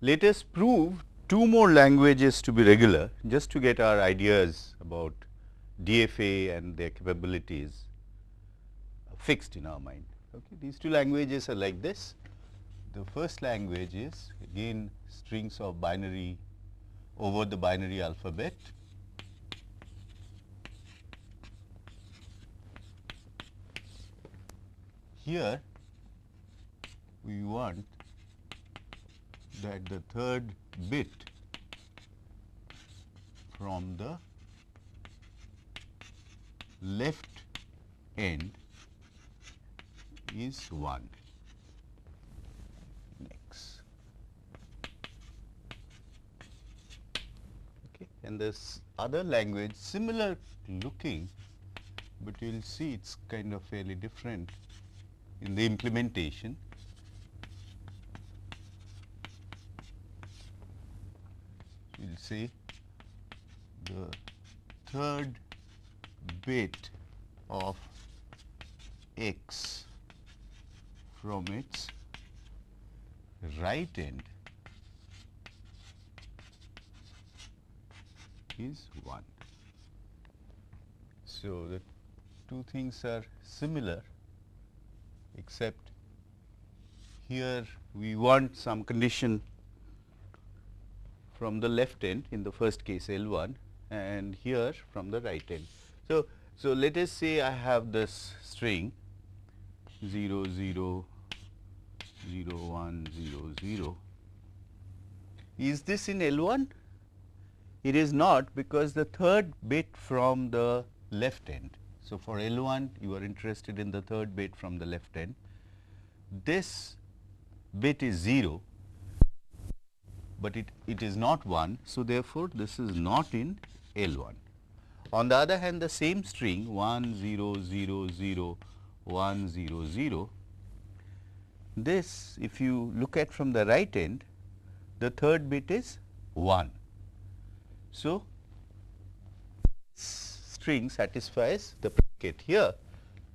let us prove two more languages to be regular just to get our ideas about DFA and their capabilities fixed in our mind. Okay. These two languages are like this. The first language is again strings of binary over the binary alphabet. Here we want that the third bit from the left end is 1 next. Okay. And this other language similar looking, but you will see it is kind of fairly different in the implementation. We will say the third bit of x from its right end is 1. So, the two things are similar except here we want some condition from the left end in the first case L 1 and here from the right end. So, so let us say I have this string 0 0 0 1 0 0. Is this in L 1? It is not because the third bit from the left end. So, for L 1 you are interested in the third bit from the left end. This bit is 0, but it, it is not 1. So, therefore, this is not in L 1. On the other hand, the same string 1 0 0 0 1 0 0, this if you look at from the right end, the third bit is 1. So, string satisfies the predicate here.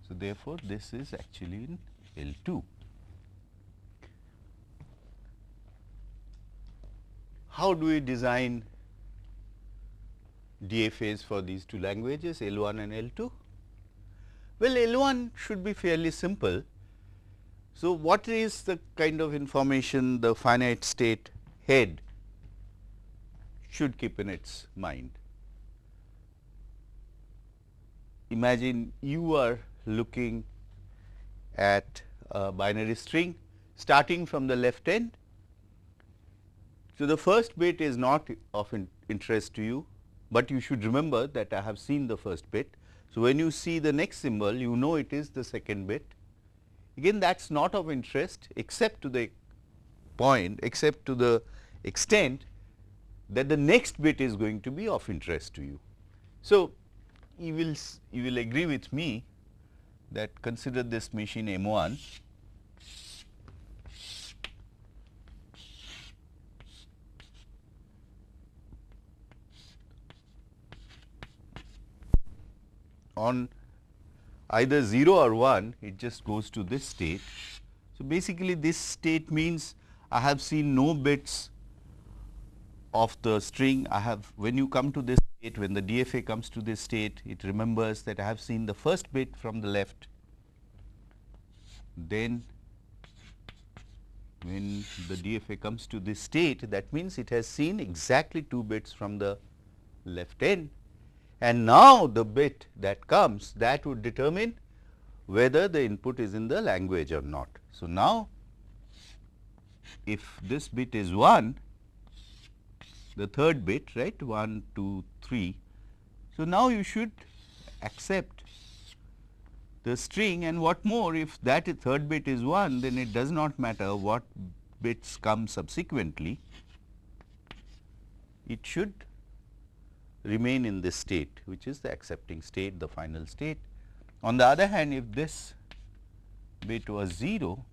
So, therefore, this is actually in L 2. How do we design DFAs for these two languages L 1 and L 2? Well, L 1 should be fairly simple. So, what is the kind of information the finite state head should keep in its mind? Imagine you are looking at a binary string starting from the left end. So, the first bit is not of interest to you, but you should remember that I have seen the first bit. So, when you see the next symbol, you know it is the second bit. Again that is not of interest except to the point, except to the extent that the next bit is going to be of interest to you. So, you will, you will agree with me that consider this machine M1 on either 0 or 1 it just goes to this state. So, basically this state means I have seen no bits of the string. I have when you come to this state when the DFA comes to this state it remembers that I have seen the first bit from the left. Then when the DFA comes to this state that means it has seen exactly 2 bits from the left end and now the bit that comes that would determine whether the input is in the language or not. So, now if this bit is 1, the third bit right 1, 2, 3. So, now you should accept the string and what more if that third bit is 1 then it does not matter what bits come subsequently, it should remain in this state which is the accepting state the final state. On the other hand if this bit was 0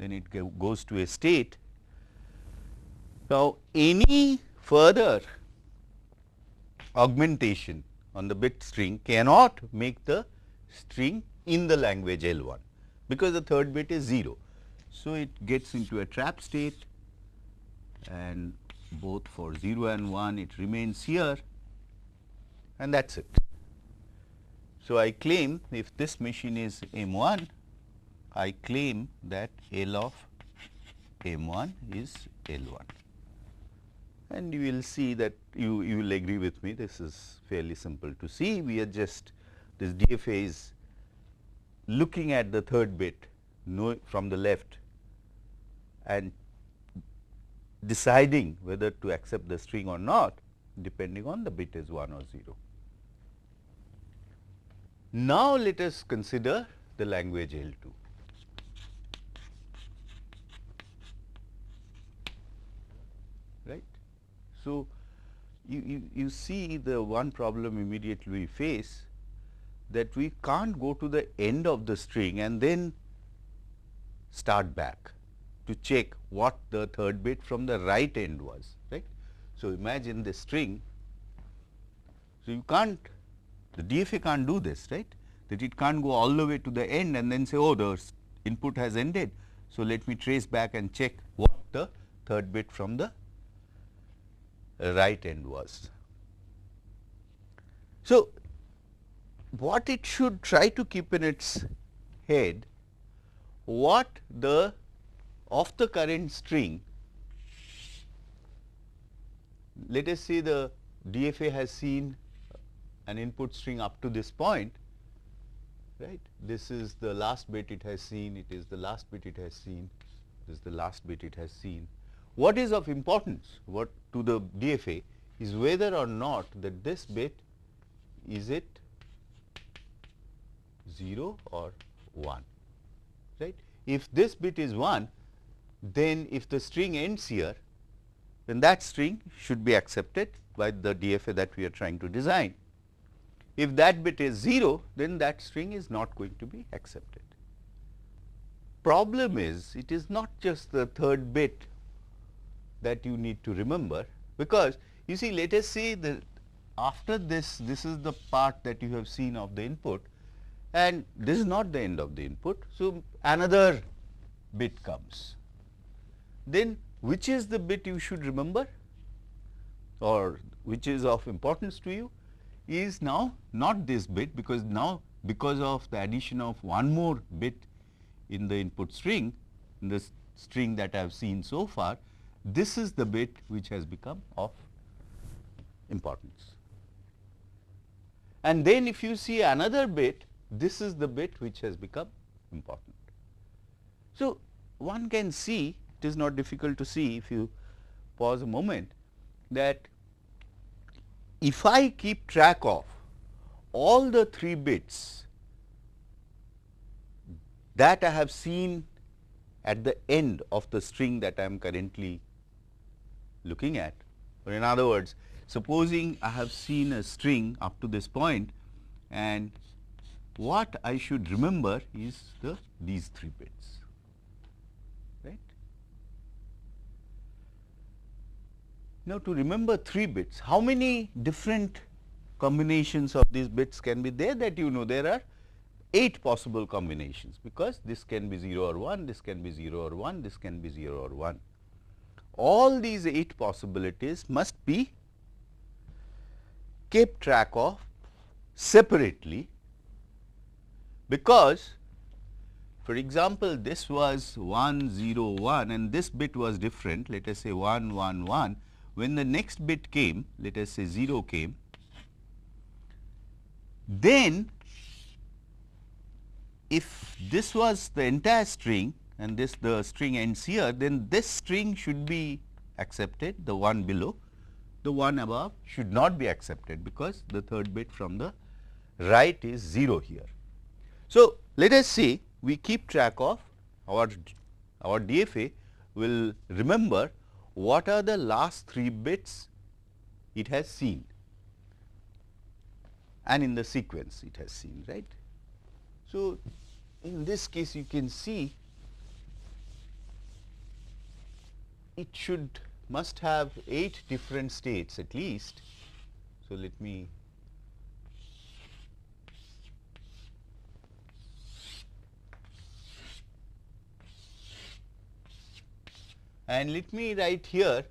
then it goes to a state. Now, any further augmentation on the bit string cannot make the string in the language L 1 because the third bit is 0. So, it gets into a trap state and both for 0 and 1 it remains here and that is it. So, I claim if this machine is M 1, I claim that L of M 1 is L 1 and you will see that you, you will agree with me this is fairly simple to see we are just this DFA is looking at the third bit no, from the left and deciding whether to accept the string or not depending on the bit is 1 or 0. Now, let us consider the language L 2. Right. So, you, you, you see the one problem immediately we face that we can't go to the end of the string and then start back to check what the third bit from the right end was right. So, imagine the string. So, you can't the DFA can't do this right that it can't go all the way to the end and then say oh the input has ended. So, let me trace back and check what the third bit from the right end was. So, what it should try to keep in its head what the of the current string let us say the DFA has seen an input string up to this point right this is the last bit it has seen it is the last bit it has seen this is the last bit it has seen what is of importance what to the DFA is whether or not that this bit is it 0 or 1 right. If this bit is 1 then if the string ends here then that string should be accepted by the DFA that we are trying to design. If that bit is 0 then that string is not going to be accepted. Problem is it is not just the third bit that you need to remember because you see let us say that after this this is the part that you have seen of the input and this is not the end of the input. So, another bit comes. Then which is the bit you should remember or which is of importance to you is now not this bit because now because of the addition of one more bit in the input string in this string that I have seen so far this is the bit which has become of importance. And then if you see another bit this is the bit which has become important. So, one can see it is not difficult to see if you pause a moment that if I keep track of all the 3 bits that I have seen at the end of the string that I am currently looking at or in other words supposing I have seen a string up to this point and what I should remember is the these 3 bits right. Now, to remember 3 bits how many different combinations of these bits can be there that you know? There are 8 possible combinations because this can be 0 or 1, this can be 0 or 1, this can be 0 or 1. All these 8 possibilities must be kept track of separately because for example, this was 1 0 1 and this bit was different. Let us say 1 1 1 when the next bit came let us say 0 came then if this was the entire string and this the string ends here then this string should be accepted the one below the one above should not be accepted because the third bit from the right is 0 here. So, let us say we keep track of our, our DFA will remember what are the last 3 bits it has seen and in the sequence it has seen right. So, in this case you can see it should must have 8 different states at least. So, let me and let me write here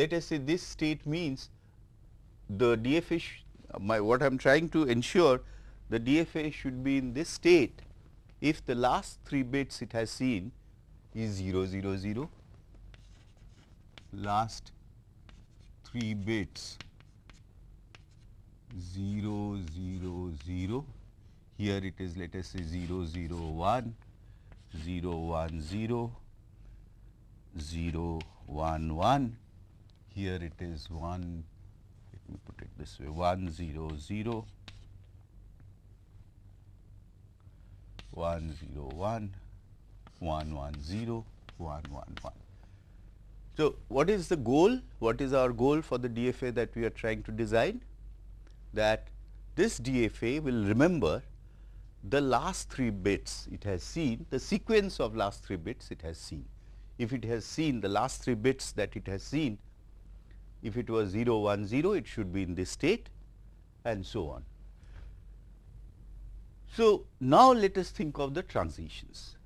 let us say this state means the DFA my what I am trying to ensure the DFA should be in this state if the last 3 bits it has seen is 0 0 0 last 3 bits 0 0 0 here it is let us say 0 0 1 0 1 0 0 1 1 here it is 1 let me put it this way 1 0 0 1 0 1 1 1 0 1 1 1. So, what is the goal? What is our goal for the DFA that we are trying to design? That this DFA will remember the last 3 bits it has seen, the sequence of last 3 bits it has seen. If it has seen the last 3 bits that it has seen, if it was 0, 1, 0, it should be in this state and so on. So, now let us think of the transitions,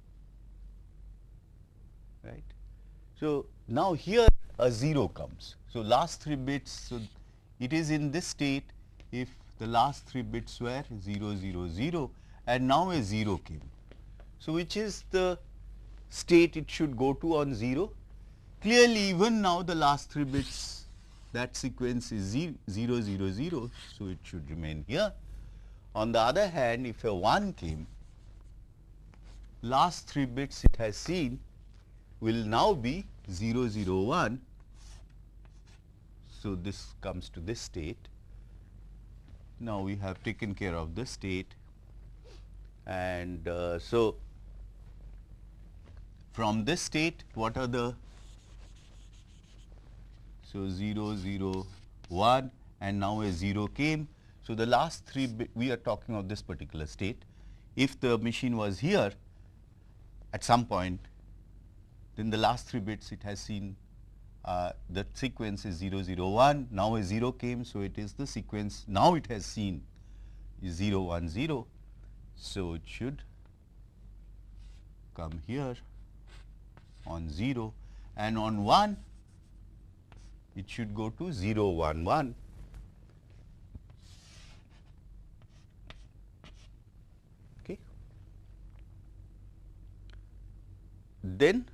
right. So, now here a 0 comes. So, last 3 bits, so it is in this state if the last 3 bits were 0, 0, 0 and now a 0 came. So, which is the state it should go to on 0? Clearly, even now the last 3 bits that sequence is 0, 0, 0, 0. So, it should remain here. On the other hand, if a 1 came, last 3 bits it has seen will now be 0, 0, 1. So, this comes to this state. Now, we have taken care of this state and uh, so, from this state what are the so 0 0 1 and now a 0 came. So, the last 3 we are talking of this particular state if the machine was here at some point then the last 3 bits it has seen uh, the sequence is 0 0 1 now a 0 came. So, it is the sequence now it has seen is 0 1 0 so, it should come here on 0 and on 1 it should go to 0 1 1. Okay. Then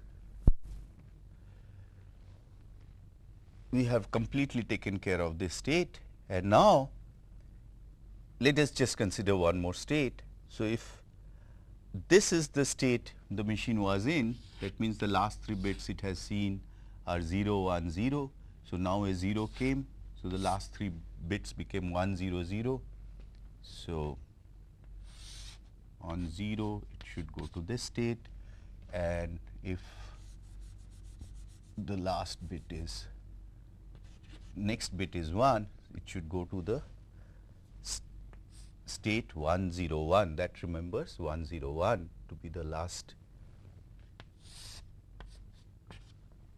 we have completely taken care of this state and now let us just consider one more state so, if this is the state the machine was in that means the last 3 bits it has seen are 0 1 0. So, now a 0 came. So, the last 3 bits became 1 0 0. So, on 0 it should go to this state and if the last bit is next bit is 1 it should go to the state 101 that remembers 101 to be the last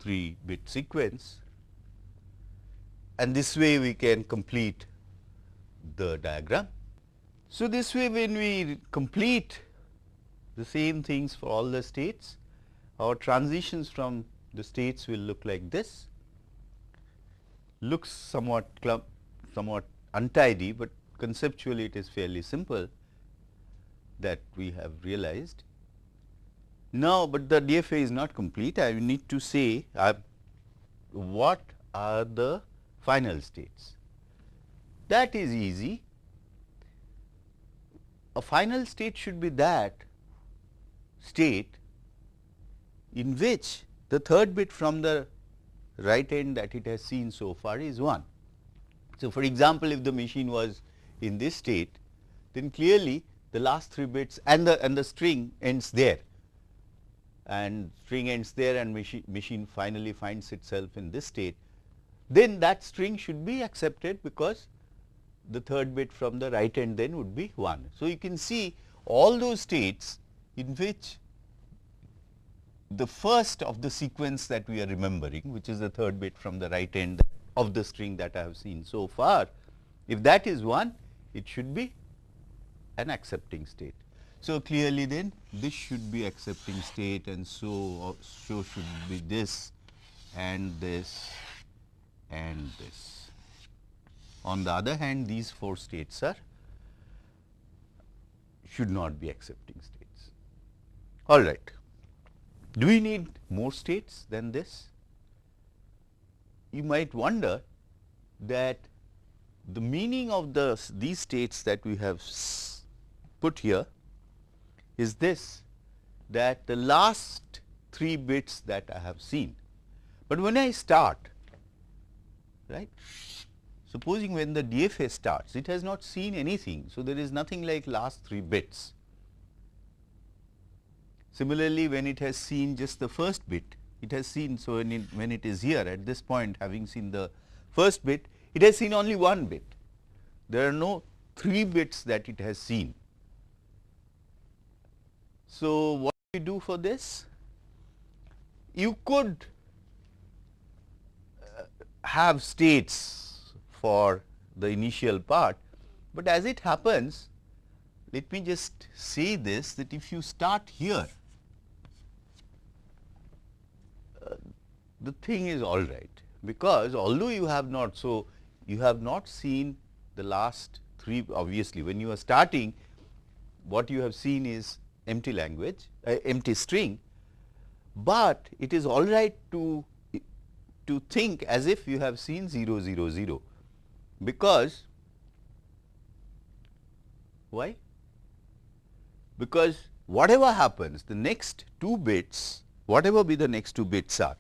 3 bit sequence and this way we can complete the diagram. So, this way when we complete the same things for all the states, our transitions from the states will look like this, looks somewhat clump, somewhat untidy, but conceptually it is fairly simple that we have realized. Now, but the DFA is not complete. I need to say uh, what are the final states. That is easy. A final state should be that state in which the third bit from the right end that it has seen so far is 1. So, for example, if the machine was in this state, then clearly the last 3 bits and the and the string ends there and string ends there and machine, machine finally finds itself in this state, then that string should be accepted because the third bit from the right end then would be 1. So, you can see all those states in which the first of the sequence that we are remembering which is the third bit from the right end of the string that I have seen so far. If that is 1 it should be an accepting state. So, clearly then this should be accepting state and so, uh, so should be this and this and this. On the other hand, these four states are should not be accepting states. All right. Do we need more states than this? You might wonder that the meaning of the these states that we have put here is this that the last 3 bits that I have seen. But when I start right supposing when the DFA starts it has not seen anything. So, there is nothing like last 3 bits. Similarly, when it has seen just the first bit it has seen. So, when it, when it is here at this point having seen the first bit it has seen only one bit. There are no 3 bits that it has seen. So, what you do for this? You could uh, have states for the initial part, but as it happens let me just say this that if you start here uh, the thing is all right because although you have not so you have not seen the last three obviously when you are starting what you have seen is empty language uh, empty string, but it is all right to to think as if you have seen 0 0 0 because why? Because whatever happens the next two bits whatever be the next two bits are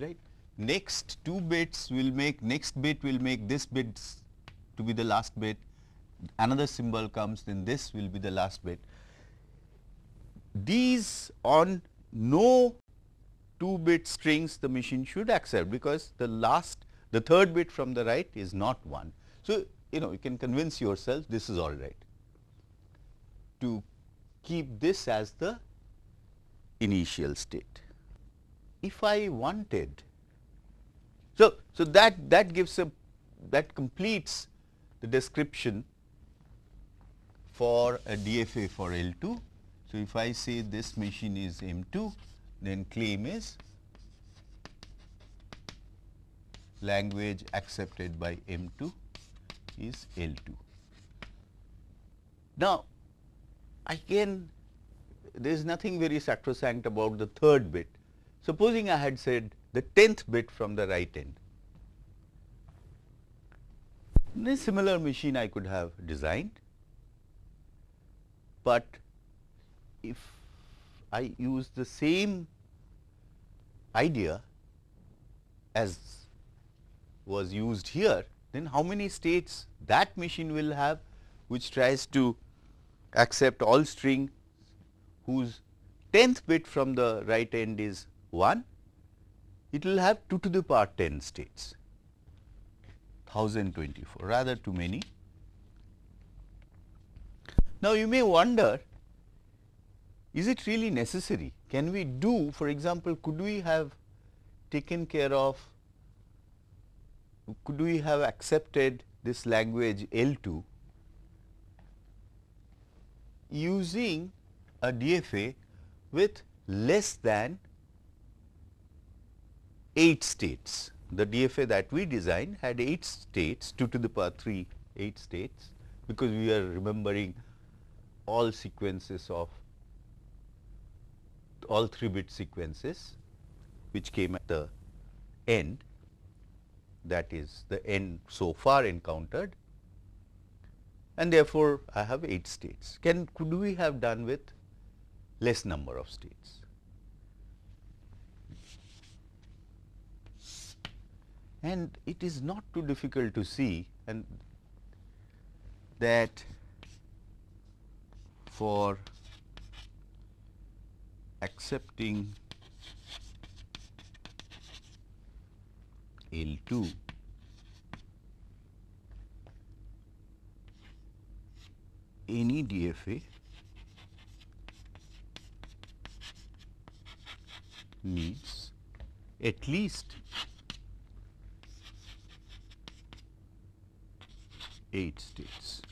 right? Next two bits will make next bit will make this bit to be the last bit. Another symbol comes then this will be the last bit these on no 2 bit strings the machine should accept because the last the third bit from the right is not 1. So, you know you can convince yourself this is all right to keep this as the initial state. If I wanted, so, so that, that gives a that completes the description for a DFA for L2 so, if I say this machine is M2, then claim is language accepted by M2 is L2. Now, again there is nothing very sacrosanct about the third bit. Supposing I had said the 10th bit from the right end. This similar machine I could have designed, but if I use the same idea as was used here, then how many states that machine will have which tries to accept all string whose 10th bit from the right end is 1, it will have 2 to the power 10 states, 1024 rather too many. Now, you may wonder is it really necessary? Can we do for example, could we have taken care of, could we have accepted this language L 2 using a DFA with less than 8 states. The DFA that we designed had 8 states 2 to the power 3 8 states because we are remembering all sequences of all 3 bit sequences which came at the end that is the end so far encountered and therefore, I have 8 states. Can could we have done with less number of states? And it is not too difficult to see and that for accepting L2 any DFA needs at least 8 states.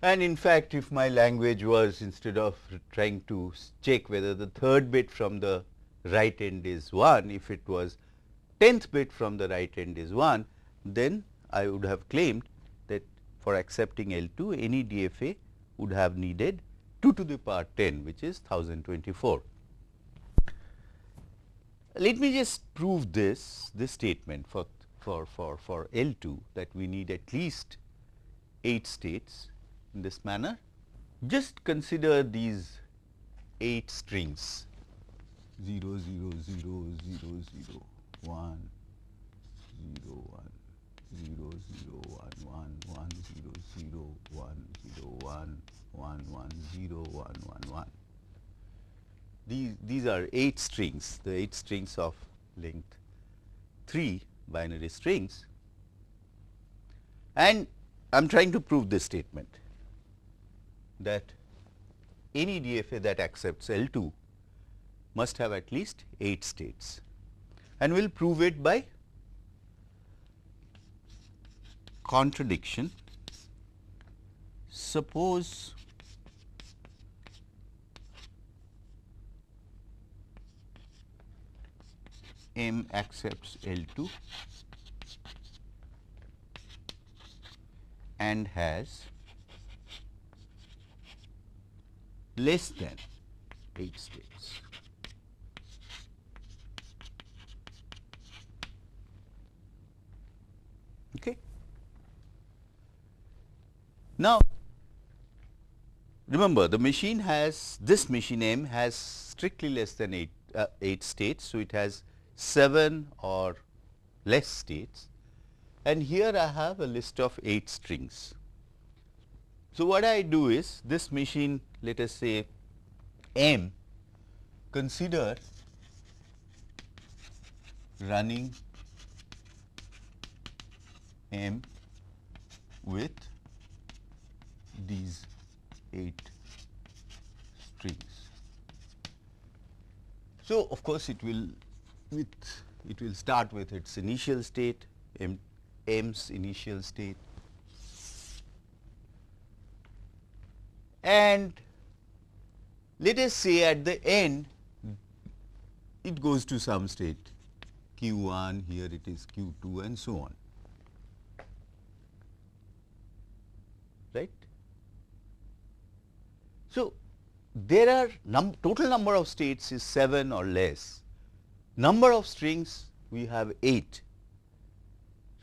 And in fact, if my language was instead of trying to check whether the third bit from the right end is 1, if it was 10th bit from the right end is 1, then I would have claimed that for accepting L2 any DFA would have needed 2 to the power 10 which is 1024. Let me just prove this, this statement for, for, for, for L2 that we need at least 8 states in this manner. Just consider these 8 strings 0, 0, 0, 0, 0, 1, 0, 1, 0, 0, 1, 1, 1, 0, 0, 1, 0, 1, 1, 1, 0, 1, 1, 1. These, these are 8 strings, the 8 strings of length 3 binary strings and I am trying to prove this statement that any DFA that accepts L2 must have at least 8 states and we will prove it by contradiction. Suppose M accepts L2 and has less than 8 states. Okay. Now, remember the machine has this machine M has strictly less than 8, uh, 8 states. So, it has 7 or less states and here I have a list of 8 strings. So, what I do is this machine let us say M consider running M with these 8 strings. So, of course, it will with it will start with its initial state M, M's initial state and let us say at the end it goes to some state q 1 here it is q 2 and so on. right. So, there are num total number of states is 7 or less, number of strings we have 8.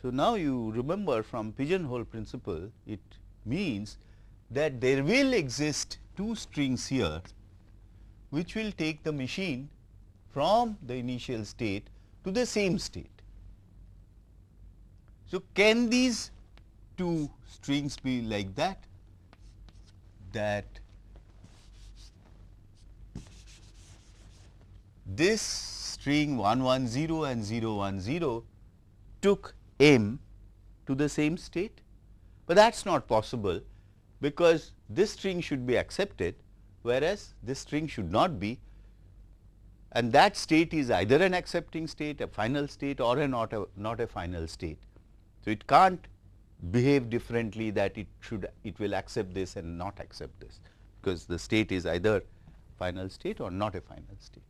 So, now you remember from pigeonhole principle it means that there will exist two strings here which will take the machine from the initial state to the same state. So, can these two strings be like that that this string 110 and 010 took m to the same state, but that is not possible because this string should be accepted whereas this string should not be and that state is either an accepting state, a final state or a not a not a final state. So, it can't behave differently that it should it will accept this and not accept this because the state is either final state or not a final state.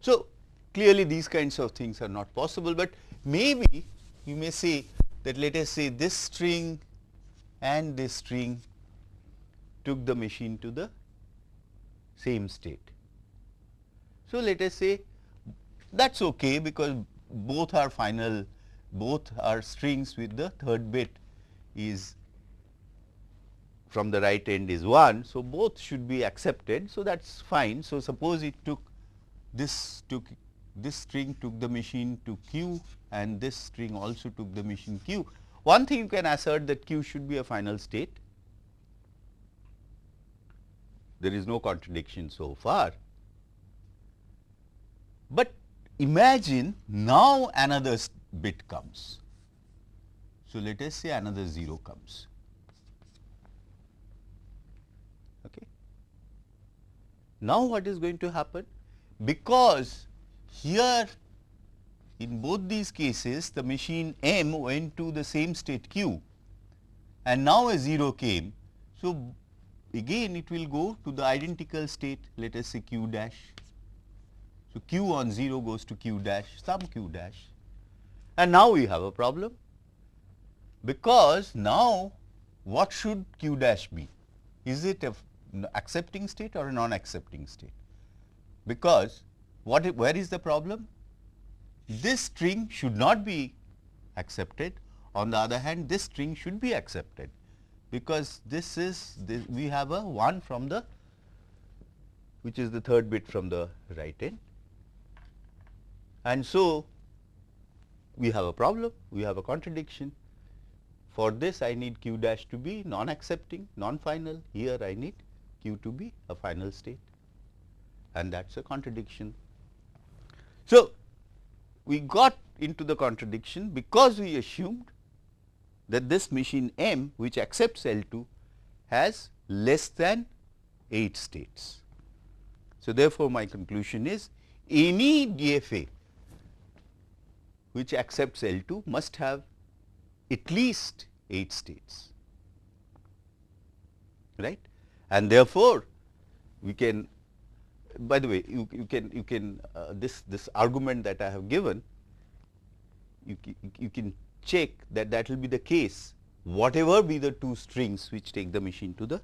So, clearly these kinds of things are not possible, but maybe you may say that let us say this string and this string took the machine to the same state. So, let us say that is okay because both are final both are strings with the third bit is from the right end is 1. So, both should be accepted. So, that is fine. So, suppose it took this took this string took the machine to q and this string also took the machine q. One thing you can assert that q should be a final state. There is no contradiction so far. But imagine now another bit comes. So, let us say another 0 comes. Okay. Now, what is going to happen? Because here in both these cases the machine M went to the same state q and now a 0 came. So, again it will go to the identical state let us say q dash. So, q on 0 goes to q dash some q dash and now we have a problem because now what should q dash be? Is it a accepting state or a non-accepting state? Because what where is the problem? This string should not be accepted. On the other hand, this string should be accepted because this is this, we have a 1 from the which is the third bit from the right end. And so, we have a problem, we have a contradiction. For this I need q dash to be non-accepting, non-final, here I need q to be a final state and that is a contradiction. So, we got into the contradiction because we assumed that this machine M which accepts L 2 has less than 8 states. So, therefore, my conclusion is any DFA which accepts L 2 must have at least 8 states right and therefore, we can by the way you, you can you can uh, this this argument that I have given you, you can check that that will be the case whatever be the two strings which take the machine to the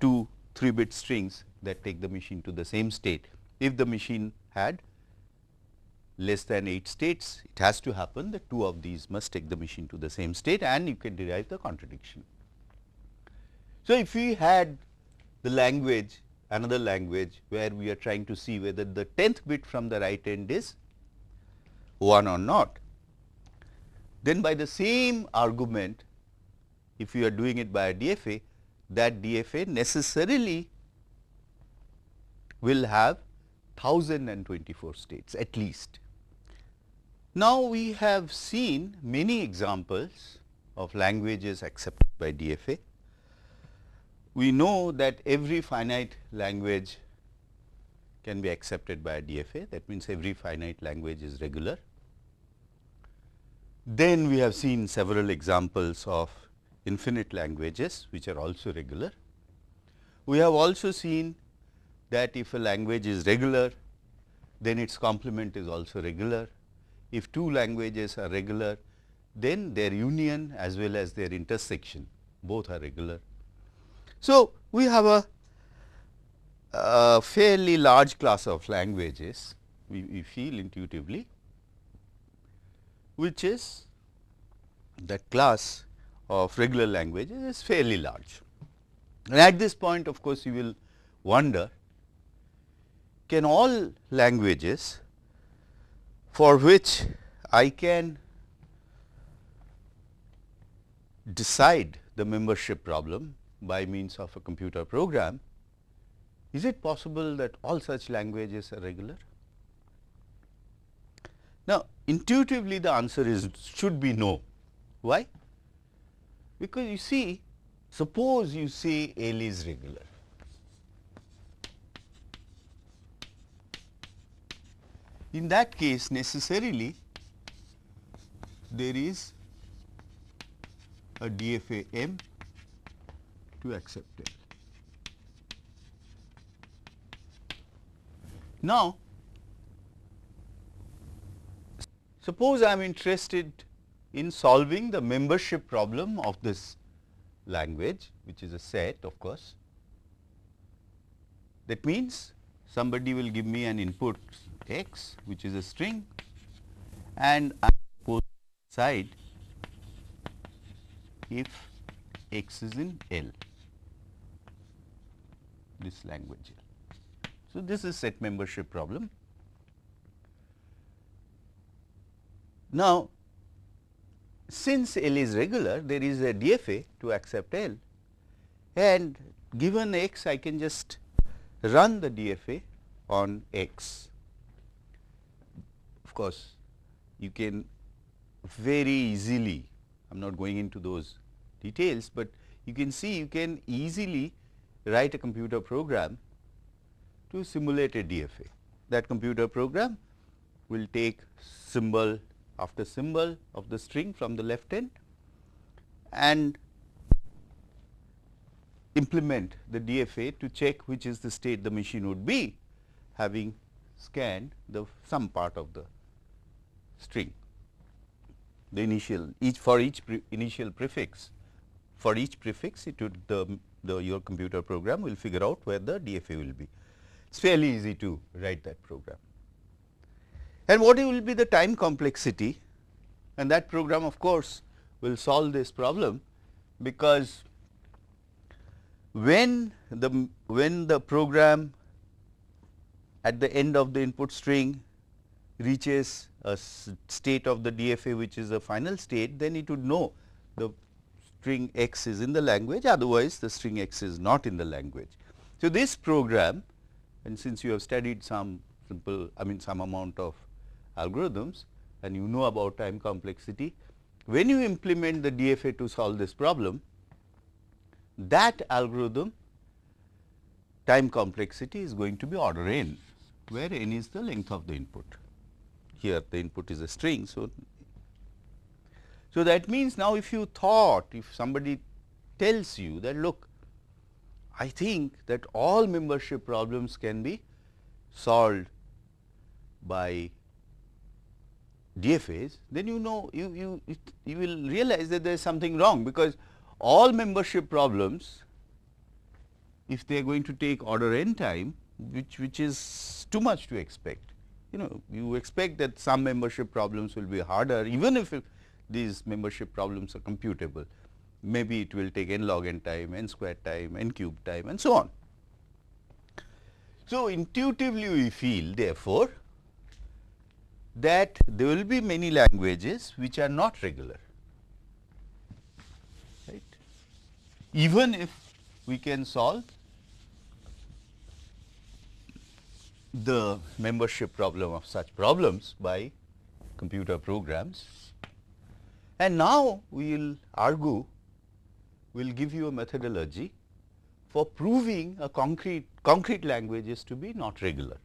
two 3 bit strings that take the machine to the same state. If the machine had less than 8 states, it has to happen that two of these must take the machine to the same state and you can derive the contradiction. So, if we had the language another language where we are trying to see whether the 10th bit from the right end is 1 or not, then by the same argument if you are doing it by a DFA that DFA necessarily will have 1024 states at least. Now, we have seen many examples of languages accepted by DFA. We know that every finite language can be accepted by a DFA that means every finite language is regular. Then we have seen several examples of infinite languages which are also regular. We have also seen that if a language is regular, then its complement is also regular. If two languages are regular, then their union as well as their intersection both are regular. So, we have a, a fairly large class of languages we, we feel intuitively, which is that class of regular languages is fairly large. And at this point of course, you will wonder can all languages for which I can decide the membership problem by means of a computer program, is it possible that all such languages are regular? Now, intuitively the answer is should be no. Why? Because you see suppose you say L is regular. In that case necessarily there is a DFA M to accept L. Now, suppose I am interested in solving the membership problem of this language which is a set of course. That means, somebody will give me an input x which is a string and I suppose side if x is in L this language. So, this is set membership problem. Now, since L is regular there is a DFA to accept L and given x I can just run the DFA on x. Of course, you can very easily I am not going into those details, but you can see you can easily write a computer program to simulate a DFA. That computer program will take symbol after symbol of the string from the left end and implement the DFA to check which is the state the machine would be having scanned the some part of the string. The initial each for each pre initial prefix for each prefix it would the, the your computer program will figure out where the DFA will be. It is fairly easy to write that program. And what will be the time complexity and that program of course will solve this problem because when the when the program at the end of the input string reaches a state of the DFA which is a final state then it would know the string x is in the language otherwise the string x is not in the language. So, this program and since you have studied some simple I mean some amount of algorithms and you know about time complexity when you implement the DFA to solve this problem that algorithm time complexity is going to be order n where n is the length of the input. Here the input is a string. So, so that means now if you thought if somebody tells you that look I think that all membership problems can be solved by DFAs, then you know you, you, you will realize that there is something wrong because all membership problems if they are going to take order n time which, which is too much to expect. You know you expect that some membership problems will be harder even if these membership problems are computable. Maybe it will take n log n time, n square time, n cube time and so on. So, intuitively we feel therefore, that there will be many languages which are not regular, right. Even if we can solve the membership problem of such problems by computer programs. And now, we will argue, we will give you a methodology for proving a concrete, concrete languages to be not regular.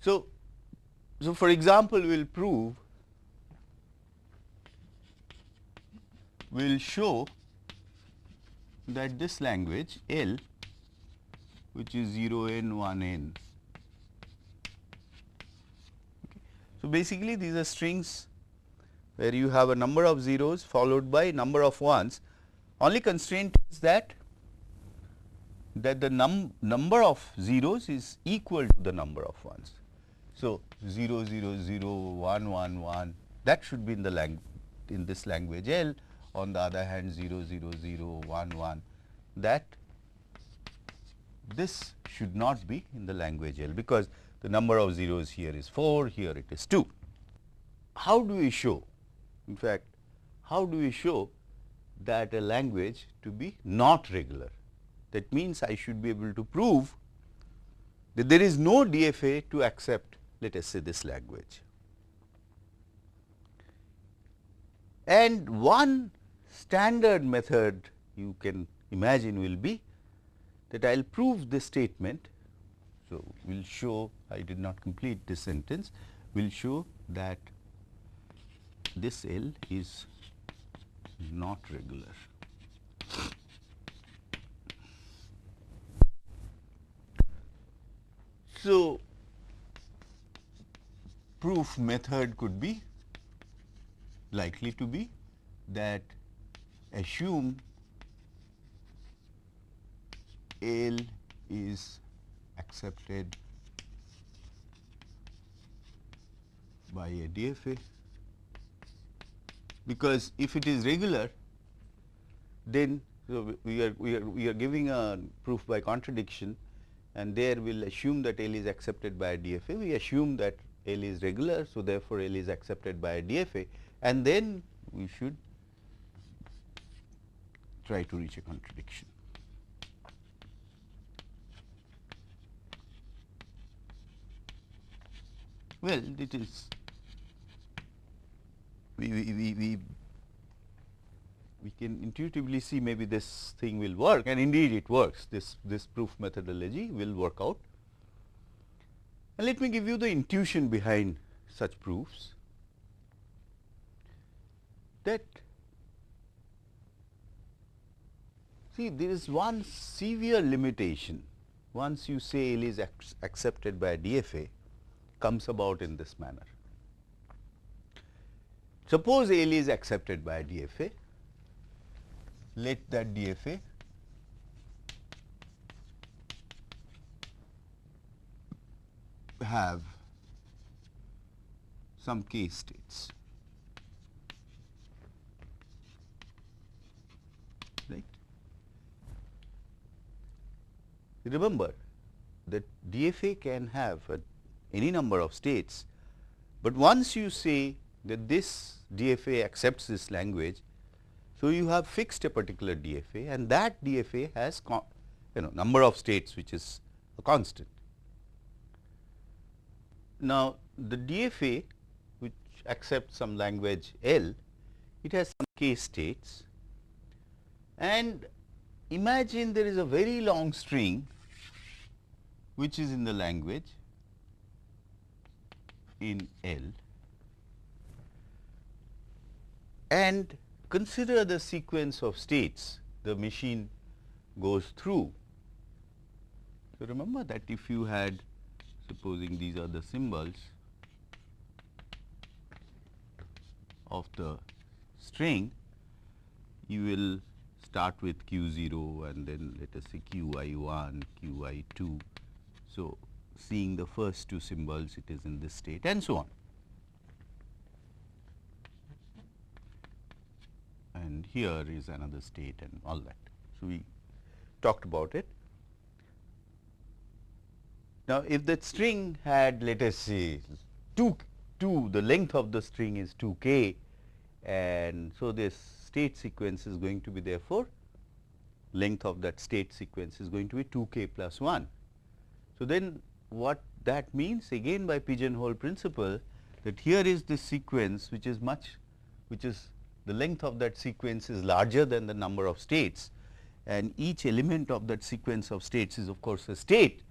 So, so for example, we will prove, we will show that this language L which is 0 n 1 n. Okay. So, basically these are strings where you have a number of zeros followed by number of ones. Only constraint is that that the num number of zeros is equal to the number of ones. So, 0 0 0 1 1 1 that should be in the lang in this language L on the other hand 0 0 0 1 1 that this should not be in the language L because the number of zeros here is 4 here it is 2. How do we show in fact how do we show that a language to be not regular that means I should be able to prove that there is no DFA to accept let us say this language. And one standard method you can imagine will be that I will prove this statement. So, we will show I did not complete this sentence, we will show that this L is not regular. So, proof method could be likely to be that assume L is accepted by a DFA because if it is regular then so we are we are we are giving a proof by contradiction and there we will assume that L is accepted by a. DFA we assume that L is regular. So, therefore, L is accepted by DFA and then we should try to reach a contradiction. Well, it is we, we, we, we, we can intuitively see maybe this thing will work and indeed it works this this proof methodology will work out and let me give you the intuition behind such proofs. That see there is one severe limitation. Once you say L is ac accepted by DFA comes about in this manner. Suppose L is accepted by DFA, let that DFA have some k states. Right. Remember that DFA can have a, any number of states, but once you say that this DFA accepts this language, so you have fixed a particular DFA and that DFA has you know number of states which is a constant. Now, the DFA which accepts some language L, it has some k states and imagine there is a very long string which is in the language in L and consider the sequence of states the machine goes through. So, remember that if you had supposing these are the symbols of the string, you will start with q 0 and then let us say q i 1, q i 2. So, seeing the first two symbols it is in this state and so on. And here is another state and all that. So, we talked about it. Now, if that string had let us say 2, 2 the length of the string is 2 k and so this state sequence is going to be therefore length of that state sequence is going to be 2 k plus 1. So, then what that means again by pigeonhole principle that here is this sequence which is much which is the length of that sequence is larger than the number of states and each element of that sequence of states is of course a state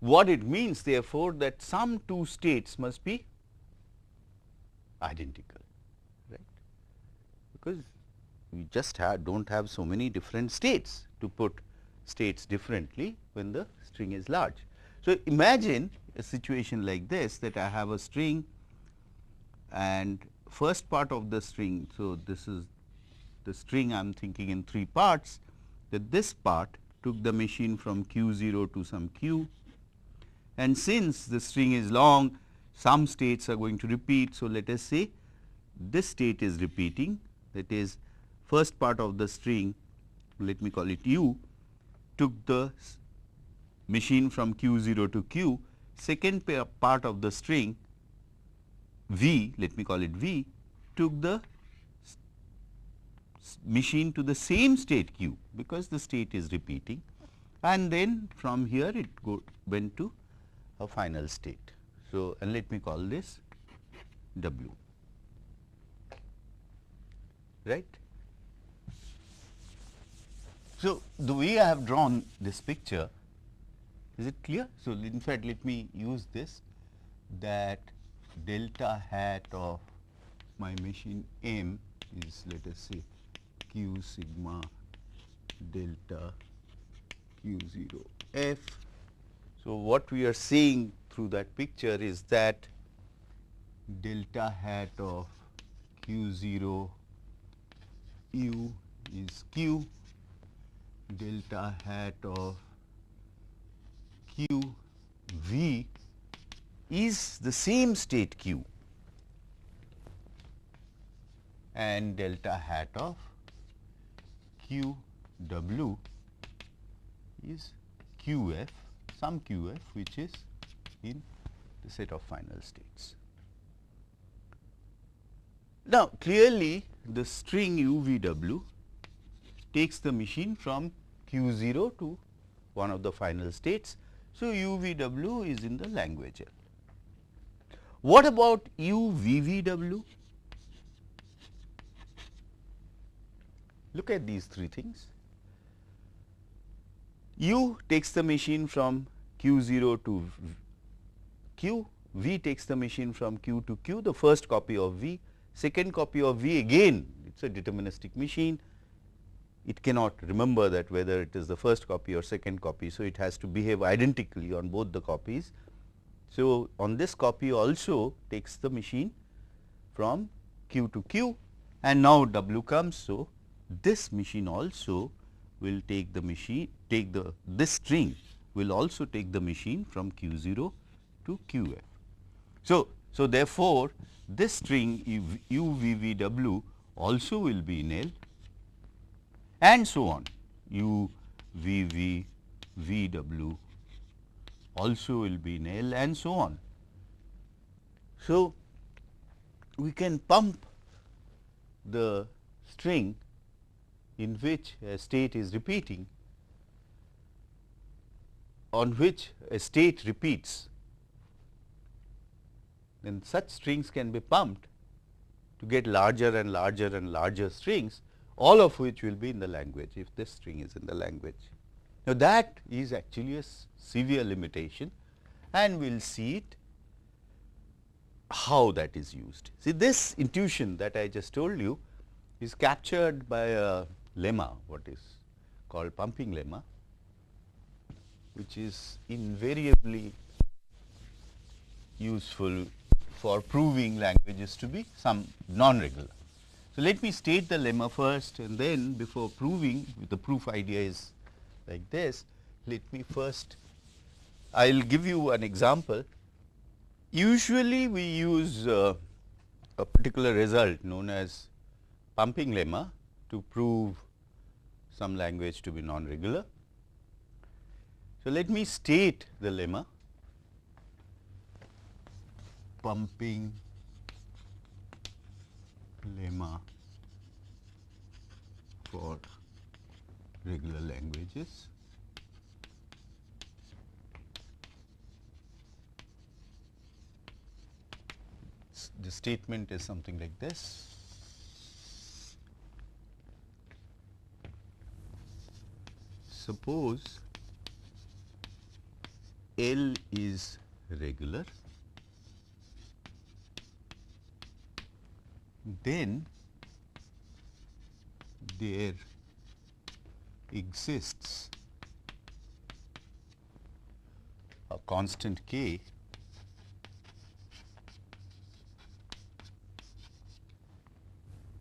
what it means therefore, that some two states must be identical, right, because we just have do not have so many different states to put states differently when the string is large. So, imagine a situation like this that I have a string and first part of the string. So, this is the string I am thinking in three parts that this part took the machine from q 0 to some q and since the string is long some states are going to repeat. So, let us say this state is repeating that is first part of the string let me call it u took the machine from q 0 to q second part of the string v let me call it v took the machine to the same state q because the state is repeating and then from here it go went to a final state. So, and let me call this W, right. So, the way I have drawn this picture, is it clear? So, in fact, let me use this that delta hat of my machine M is let us say q sigma delta q 0 f so, what we are seeing through that picture is that delta hat of q 0 u is q, delta hat of q v is the same state q and delta hat of q w is q f some QF which is in the set of final states. Now, clearly the string UVW takes the machine from Q 0 to one of the final states. So, UVW is in the language L. What about UVVW? Look at these three things. U takes the machine from q 0 to q, V takes the machine from q to q, the first copy of V, second copy of V again it is a deterministic machine it cannot remember that whether it is the first copy or second copy. So, it has to behave identically on both the copies. So, on this copy also takes the machine from q to q and now w comes. So, this machine also will take the machine take the this string will also take the machine from q 0 to q f. So, so therefore, this string u v v w also will be in L and so on u v v v w also will be in L and so on. So, we can pump the string in which a state is repeating on which a state repeats then such strings can be pumped to get larger and larger and larger strings all of which will be in the language if this string is in the language. Now, that is actually a severe limitation and we will see it how that is used. See this intuition that I just told you is captured by a lemma what is called pumping lemma which is invariably useful for proving languages to be some non-regular. So, let me state the lemma first and then before proving the proof idea is like this. Let me first I will give you an example. Usually we use uh, a particular result known as pumping lemma to prove some language to be non-regular. So, let me state the lemma pumping lemma for regular languages. The statement is something like this. Suppose L is regular then there exists a constant k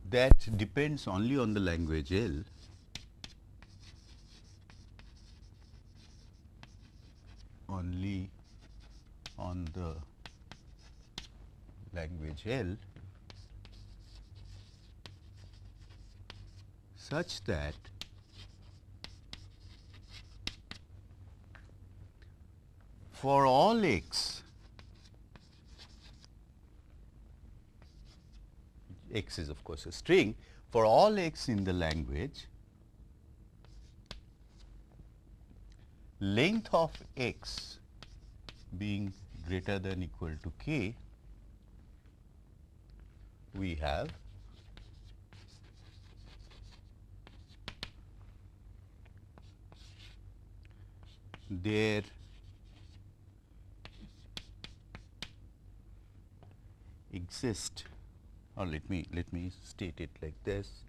that depends only on the language L only on the language L such that for all x, x is of course a string, for all x in the language, length of x being greater than equal to k, we have there exist or let me let me state it like this.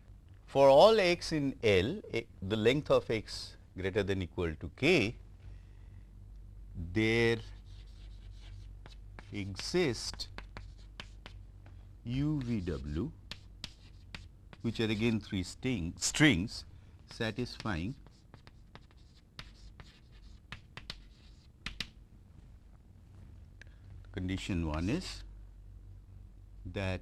For all x in L a, the length of x greater than equal to k there exist UVW which are again three string, strings satisfying condition 1 is that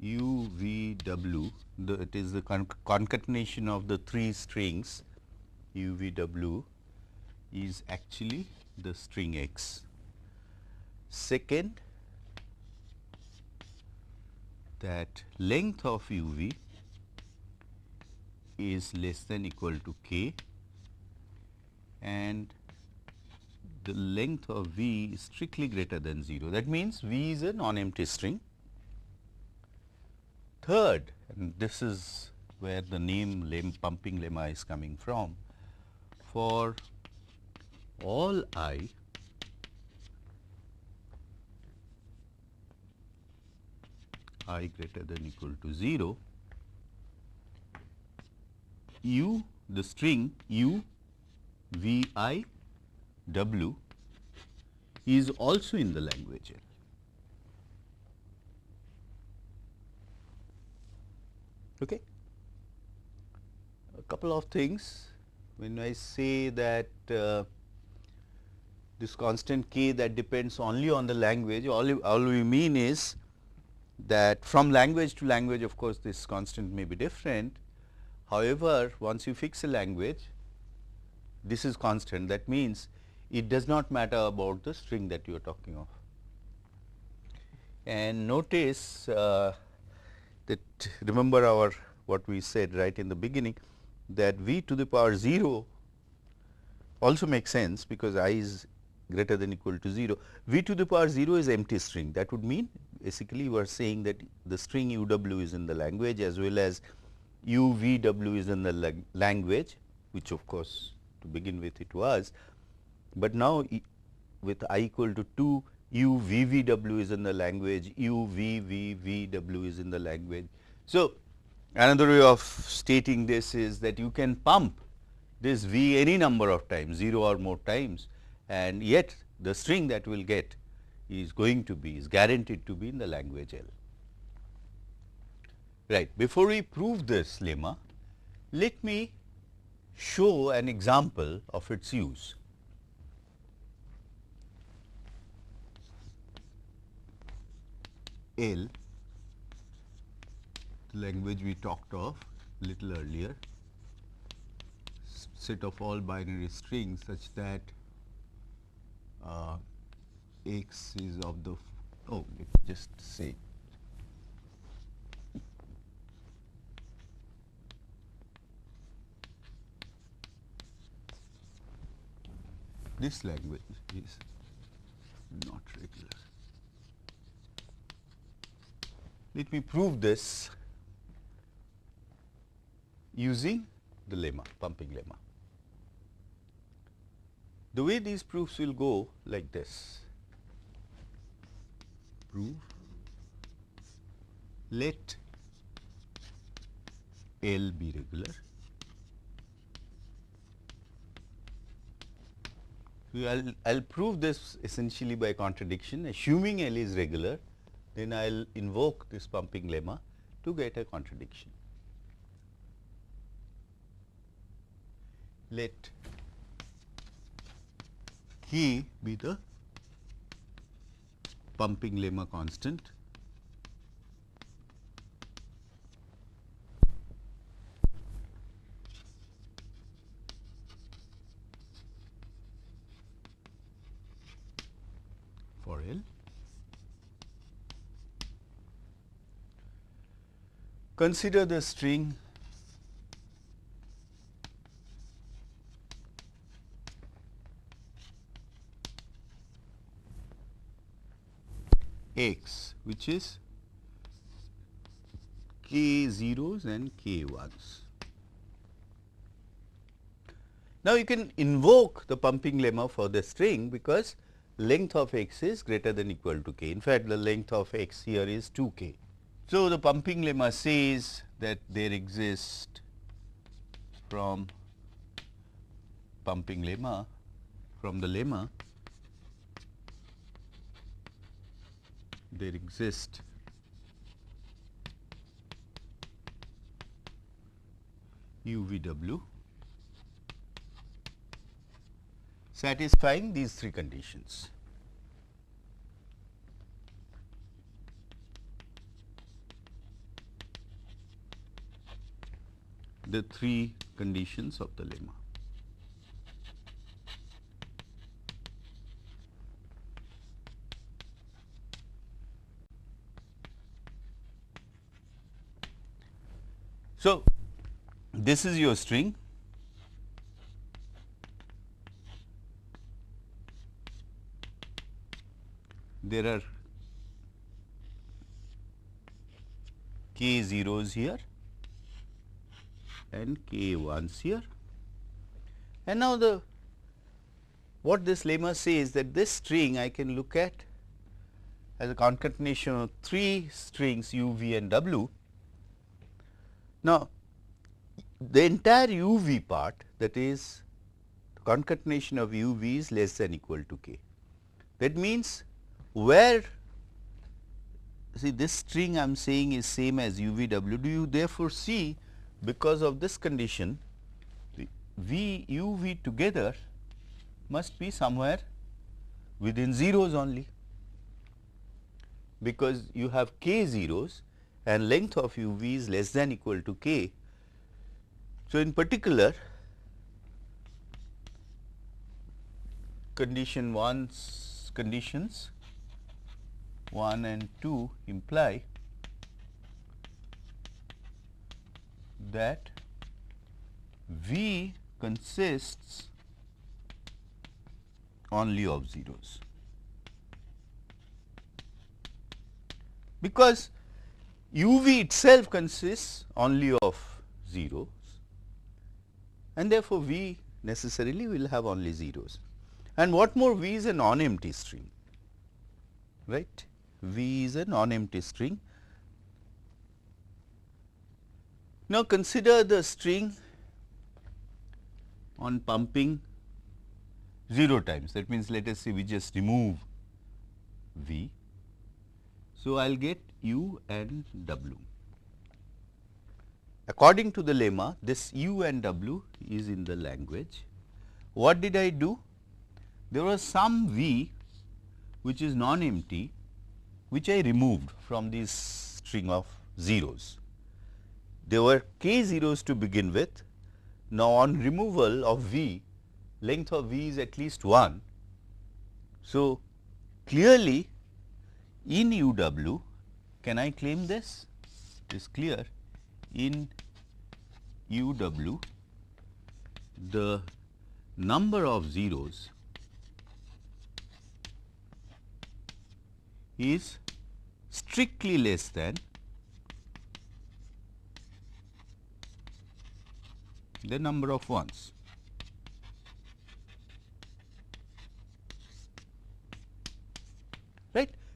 u v w the, it is the con concatenation of the three strings u v w is actually the string x. Second that length of u v is less than equal to k and the length of V is strictly greater than 0. That means, V is a non-empty string. Third, and this is where the name pumping lemma is coming from, for all i i greater than equal to 0, u the string u v i w is also in the language L. Okay. A couple of things when I say that uh, this constant k that depends only on the language, all, all we mean is that from language to language of course, this constant may be different. However, once you fix a language, this is constant that means it does not matter about the string that you are talking of. And notice uh, that remember our what we said right in the beginning that v to the power 0 also makes sense because i is greater than equal to 0. v to the power 0 is empty string that would mean basically we are saying that the string u w is in the language as well as u v w is in the language which of course to begin with it was, but now with i equal to 2 u v v w is in the language u v v v w is in the language. So, another way of stating this is that you can pump this v any number of times 0 or more times and yet the string that we will get is going to be is guaranteed to be in the language L. Right. Before we prove this lemma, let me show an example of its use. L, language we talked of little earlier, set of all binary strings such that uh, x is of the oh let me just say this language is not regular. Let me prove this using the lemma, pumping lemma. The way these proofs will go like this. Prove let L be regular. I will I'll prove this essentially by contradiction assuming L is regular then I will invoke this pumping lemma to get a contradiction. Let K be the pumping lemma constant for L. Consider the string x which is k zeros and k ones. Now, you can invoke the pumping lemma for the string because length of x is greater than equal to k. In fact, the length of x here is 2 k. So, the pumping lemma says that there exist from pumping lemma from the lemma there exist UVW satisfying these three conditions. The three conditions of the lemma. So, this is your string there are k zeros here and k ones here. And now, the what this lemma says that this string I can look at as a concatenation of three strings u, v and w now, the entire u v part that is concatenation of u v is less than equal to k. That means, where see this string I am saying is same as u v w do you therefore see because of this condition the v u v together must be somewhere within zeros only because you have k zeros and length of u v is less than equal to k. So, in particular condition 1's conditions 1 and 2 imply that V consists only of zeros. Because u v itself consists only of zeros and therefore, V necessarily will have only zeros. And what more V is a non-empty string, right. V is a non-empty string. Now, consider the string on pumping 0 times that means, let us say we just remove V. So, I will get U and W. According to the lemma this U and W is in the language. What did I do? There was some V which is non-empty which I removed from this string of zeros. There were k zeros to begin with. Now, on removal of V, length of V is at least 1. So, clearly in u w, can I claim this? It is clear in u w, the number of zeros is strictly less than the number of ones.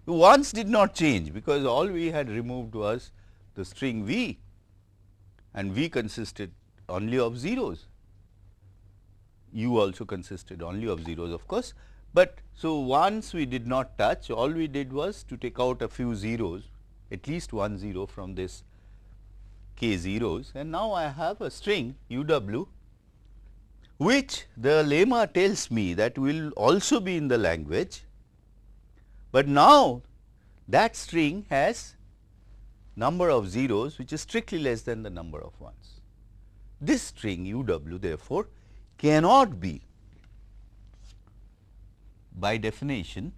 The ones did not change because all we had removed was the string V and V consisted only of zeros. U also consisted only of zeros of course, but so once we did not touch all we did was to take out a few zeros at least one zero from this k zeros and now I have a string u w which the lemma tells me that will also be in the language, but now that string has number of zeros which is strictly less than the number of ones. This string u w therefore, cannot be by definition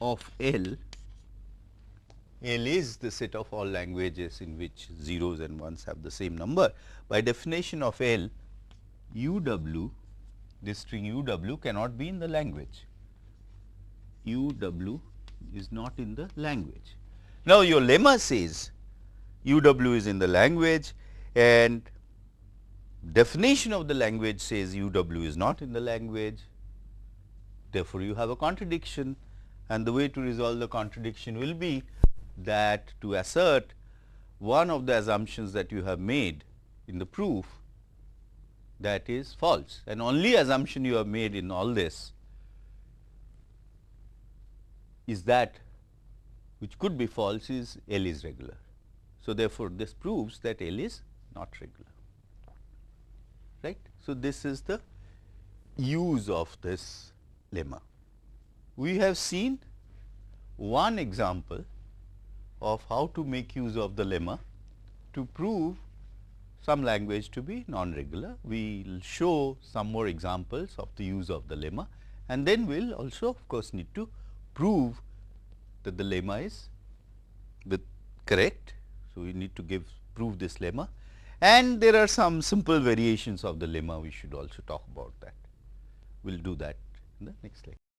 of L, L is the set of all languages in which zeros and ones have the same number. By definition of L, u w, this string u w cannot be in the language. u w is not in the language. Now, your lemma says u w is in the language and definition of the language says u w is not in the language. Therefore, you have a contradiction and the way to resolve the contradiction will be that to assert one of the assumptions that you have made in the proof that is false and only assumption you have made in all this is that which could be false is L is regular. So, therefore, this proves that L is not regular right. So, this is the use of this lemma. We have seen one example of how to make use of the lemma to prove some language to be non-regular. We will show some more examples of the use of the lemma and then we will also of course, need to prove that the lemma is with correct. So, we need to give prove this lemma and there are some simple variations of the lemma we should also talk about that. We will do that in the next lecture.